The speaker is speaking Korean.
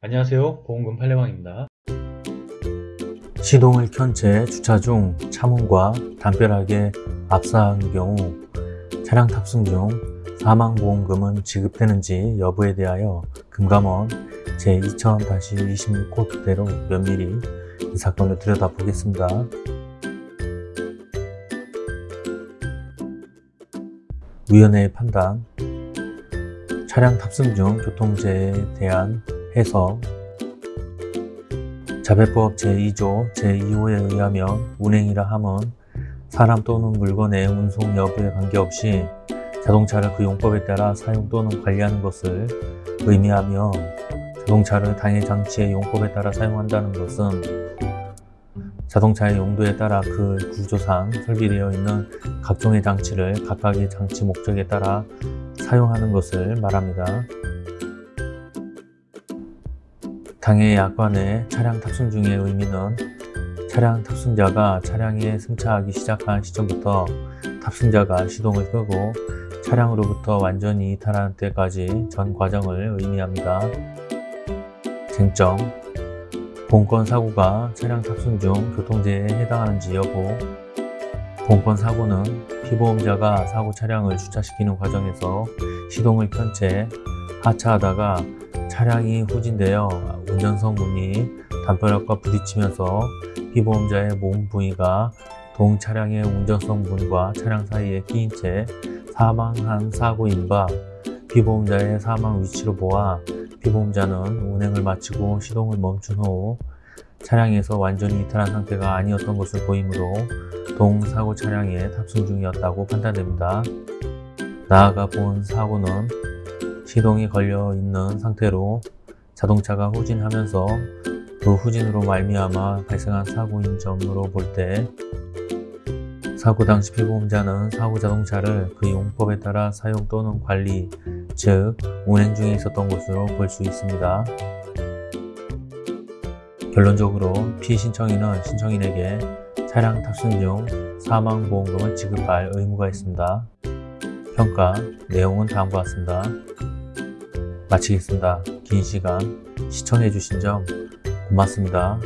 안녕하세요. 보험금 팔례방입니다. 시동을 켠 채 주차 중 차문과 담벼락에 압사한 경우 차량 탑승 중 사망보험금은 지급되는지 여부에 대하여 금감원 제2000-26코드대로 면밀히 이 사건을 들여다보겠습니다. 위원회의 판단. 차량 탑승 중 교통재해에 대한 해석 자배법 제2조 제2호에 의하면 운행이라 함은 사람 또는 물건의 운송 여부에 관계없이 자동차를 그 용법에 따라 사용 또는 관리하는 것을 의미하며 자동차를 당해 장치의 용법에 따라 사용한다는 것은 자동차의 용도에 따라 그 구조상 설비되어 있는 각종의 장치를 각각의 장치 목적에 따라 사용하는 것을 말합니다. 당해 약관의 차량 탑승 중의 의미는 차량 탑승자가 차량에 승차하기 시작한 시점부터 탑승자가 시동을 끄고 차량으로부터 완전히 이탈하는 때까지 전 과정을 의미합니다. 쟁점 본건 사고가 차량 탑승 중 교통재해에 해당하는지 여부 본건 사고는 피보험자가 사고 차량을 주차시키는 과정에서 시동을 켠 채 하차하다가 차량이 후진되어 운전석 문이 담벼락과 부딪히면서 피보험자의 몸 부위가 동 차량의 운전석 문과 차량 사이에 끼인 채 사망한 사고인 바 피보험자의 사망 위치로 보아 피보험자는 운행을 마치고 시동을 멈춘 후 차량에서 완전히 이탈한 상태가 아니었던 것을 보이므로 동 사고 차량에 탑승 중이었다고 판단됩니다. 나아가 본 사고는 시동이 걸려 있는 상태로 자동차가 후진하면서 그 후진으로 말미암아 발생한 사고인 점으로 볼 때 사고 당시 피보험자는 사고 자동차를 그 용법에 따라 사용 또는 관리, 즉 운행 중에 있었던 것으로 볼 수 있습니다. 결론적으로 피신청인은 신청인에게 차량 탑승 중 사망보험금을 지급할 의무가 있습니다. 평가 내용은 다음과 같습니다. 마치겠습니다. 긴 시간 시청해주신 점 고맙습니다.